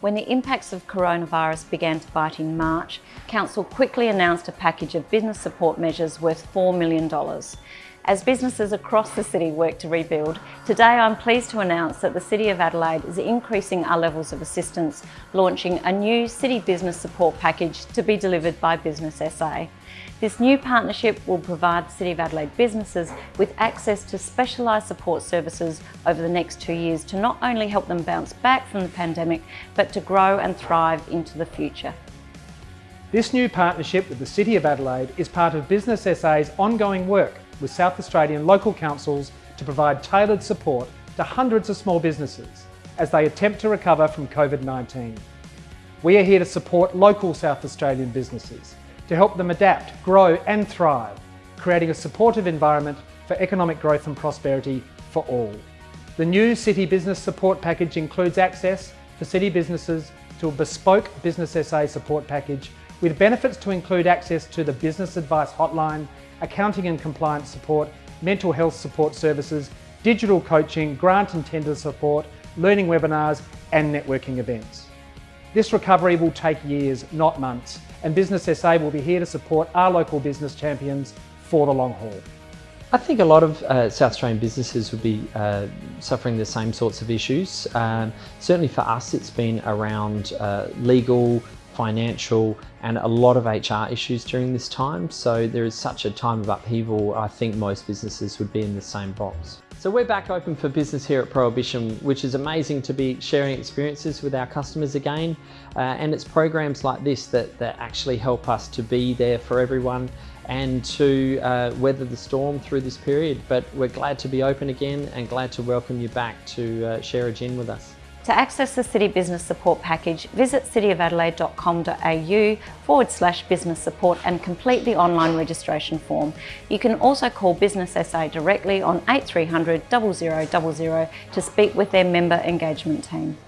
When the impacts of coronavirus began to bite in March, Council quickly announced a package of business support measures worth $4 million. As businesses across the city work to rebuild, today I'm pleased to announce that the City of Adelaide is increasing our levels of assistance, launching a new City Business Support Package to be delivered by Business SA. This new partnership will provide City of Adelaide businesses with access to specialised support services over the next two years to not only help them bounce back from the pandemic, but to grow and thrive into the future. This new partnership with the City of Adelaide is part of Business SA's ongoing work with South Australian local councils to provide tailored support to hundreds of small businesses as they attempt to recover from COVID-19. We are here to support local South Australian businesses to help them adapt, grow and thrive, creating a supportive environment for economic growth and prosperity for all. The new City Business Support Package includes access for city businesses to a bespoke Business SA support package with benefits to include access to the Business Advice Hotline accounting and compliance support, mental health support services, digital coaching, grant and tender support, learning webinars and networking events. This recovery will take years, not months, and Business SA will be here to support our local business champions for the long haul. I think a lot of uh, South Australian businesses would be uh, suffering the same sorts of issues. Um, certainly for us, it's been around uh, legal, financial and a lot of HR issues during this time. So there is such a time of upheaval, I think most businesses would be in the same box. So we're back open for business here at Prohibition, which is amazing to be sharing experiences with our customers again. Uh, and it's programs like this that, that actually help us to be there for everyone and to uh, weather the storm through this period. But we're glad to be open again and glad to welcome you back to uh, share a gin with us. To access the City Business Support Package, visit cityofadelaide.com.au forward slash business support and complete the online registration form. You can also call Business SA directly on 8300 0000 to speak with their member engagement team.